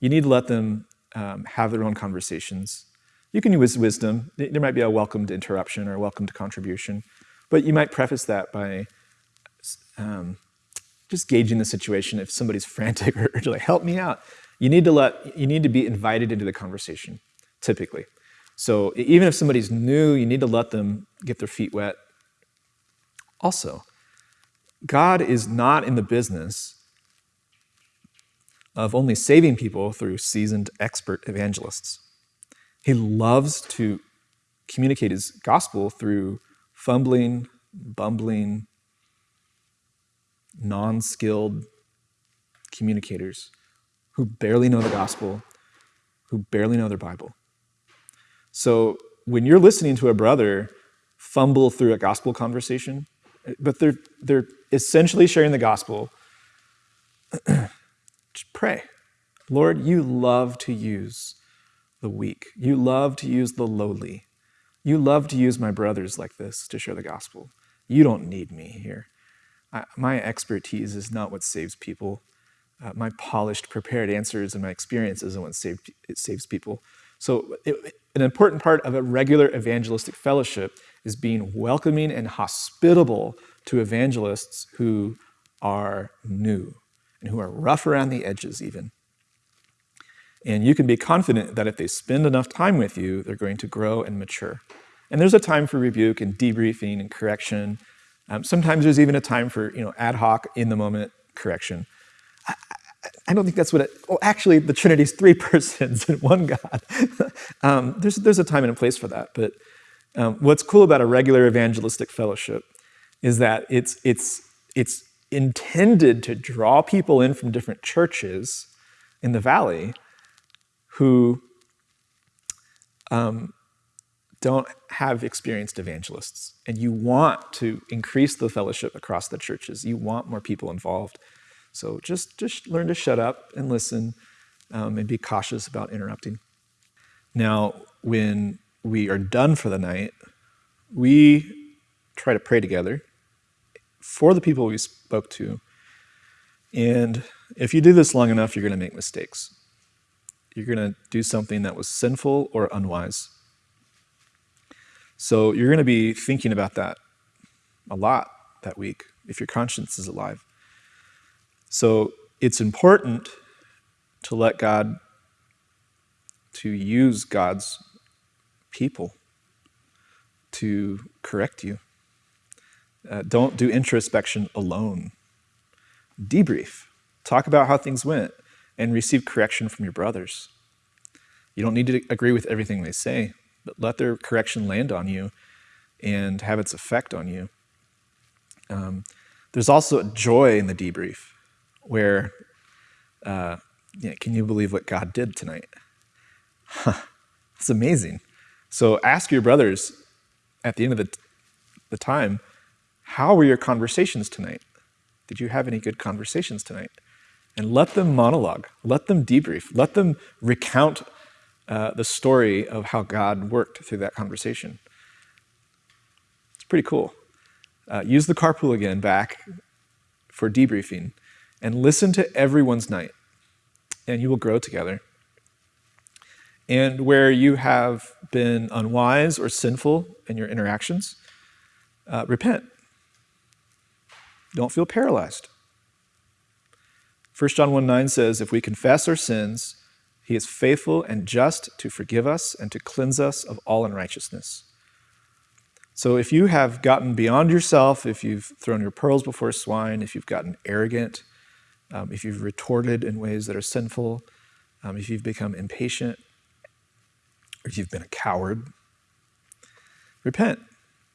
You need to let them um, have their own conversations. You can use wisdom. There might be a welcomed interruption or a welcomed contribution. But you might preface that by um, just gauging the situation. If somebody's <laughs> frantic or like, help me out, you need to let you need to be invited into the conversation, typically. So even if somebody's new, you need to let them get their feet wet. Also, God is not in the business of only saving people through seasoned expert evangelists. He loves to communicate his gospel through fumbling, bumbling, non skilled communicators who barely know the gospel, who barely know their Bible. So when you're listening to a brother fumble through a gospel conversation, but they're, they're essentially sharing the gospel, <clears throat> just pray. Lord, you love to use the weak. You love to use the lowly. You love to use my brothers like this to share the gospel. You don't need me here. I, my expertise is not what saves people. Uh, my polished, prepared answers and my experience isn't what save, it saves people. So, it, an important part of a regular evangelistic fellowship is being welcoming and hospitable to evangelists who are new and who are rough around the edges, even. And you can be confident that if they spend enough time with you, they're going to grow and mature. And there's a time for rebuke and debriefing and correction. Um, sometimes there's even a time for you know ad hoc, in the moment correction. I, I don't think that's what it. Well, actually, the Trinity is three <laughs> persons and one God. <laughs> um, there's there's a time and a place for that. But um, what's cool about a regular evangelistic fellowship is that it's it's it's intended to draw people in from different churches in the valley who um, don't have experienced evangelists. And you want to increase the fellowship across the churches. You want more people involved. So just, just learn to shut up and listen um, and be cautious about interrupting. Now, when we are done for the night, we try to pray together for the people we spoke to. And if you do this long enough, you're going to make mistakes you're going to do something that was sinful or unwise. So you're going to be thinking about that a lot that week. if your conscience is alive. So it's important to let God, to use God's people to correct you. Uh, don't do introspection alone. Debrief. Talk about how things went and receive correction from your brothers. You don't need to agree with everything they say, but let their correction land on you and have its effect on you. Um, there's also joy in the debrief where, uh, yeah, can you believe what God did tonight? Huh, it's amazing. So ask your brothers at the end of the, the time, how were your conversations tonight? Did you have any good conversations tonight? And let them monologue, let them debrief, let them recount uh, the story of how God worked through that conversation. It's pretty cool. Uh, use the carpool again back for debriefing and listen to everyone's night, and you will grow together. And where you have been unwise or sinful in your interactions, uh, repent. Don't feel paralyzed. 1 John 1 9 says, If we confess our sins, he is faithful and just to forgive us and to cleanse us of all unrighteousness. So if you have gotten beyond yourself, if you've thrown your pearls before swine, if you've gotten arrogant, um, if you've retorted in ways that are sinful, um, if you've become impatient, or if you've been a coward, repent.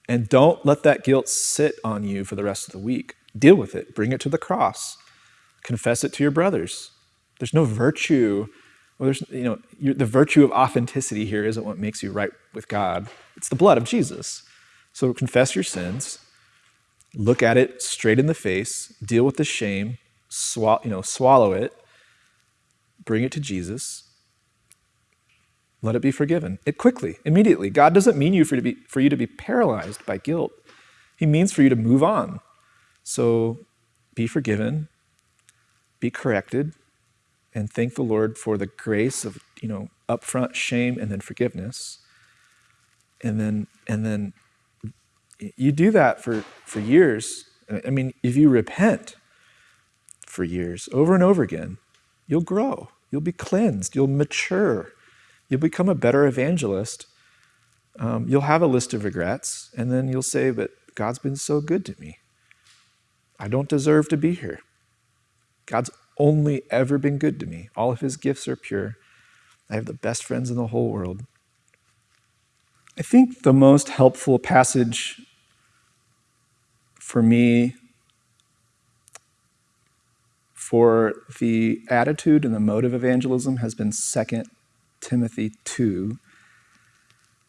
And don't let that guilt sit on you for the rest of the week. Deal with it. Bring it to the cross. Confess it to your brothers. There's no virtue, well, there's, you know, the virtue of authenticity here isn't what makes you right with God. It's the blood of Jesus. So confess your sins, look at it straight in the face, deal with the shame, swallow, you know, swallow it, bring it to Jesus, let it be forgiven. It quickly, immediately. God doesn't mean you for, to be, for you to be paralyzed by guilt. He means for you to move on. So be forgiven, be corrected, and thank the Lord for the grace of, you know, upfront shame and then forgiveness. And then and then you do that for, for years. I mean, if you repent for years, over and over again, you'll grow. You'll be cleansed. You'll mature. You'll become a better evangelist. Um, you'll have a list of regrets, and then you'll say, But God's been so good to me. I don't deserve to be here. God's only ever been good to me. All of his gifts are pure. I have the best friends in the whole world. I think the most helpful passage for me for the attitude and the motive of evangelism has been 2 Timothy 2.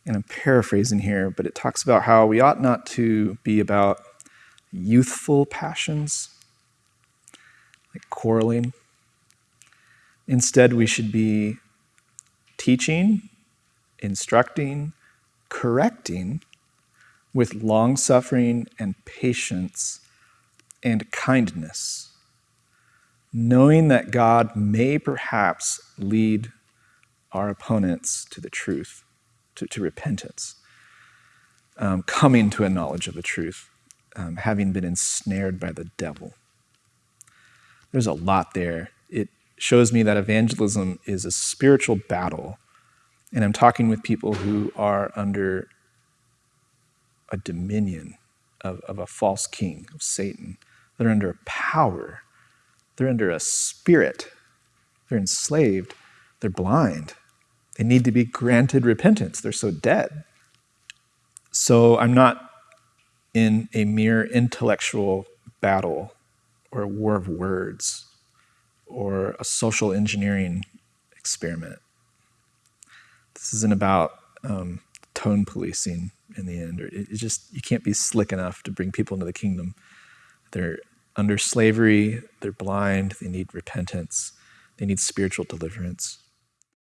And I'm paraphrasing here, but it talks about how we ought not to be about youthful passions, like quarreling. Instead, we should be teaching, instructing, correcting with long suffering and patience and kindness, knowing that God may perhaps lead our opponents to the truth, to, to repentance, um, coming to a knowledge of the truth um, having been ensnared by the devil. There's a lot there. It shows me that evangelism is a spiritual battle, and I'm talking with people who are under a dominion of, of a false king, of Satan. They're under a power, they're under a spirit, they're enslaved, they're blind. They need to be granted repentance. They're so dead. So I'm not in a mere intellectual battle or a war of words or a social engineering experiment. This isn't about um, tone policing in the end. Or it, it just you can't be slick enough to bring people into the kingdom. They're under slavery. They're blind. They need repentance. They need spiritual deliverance.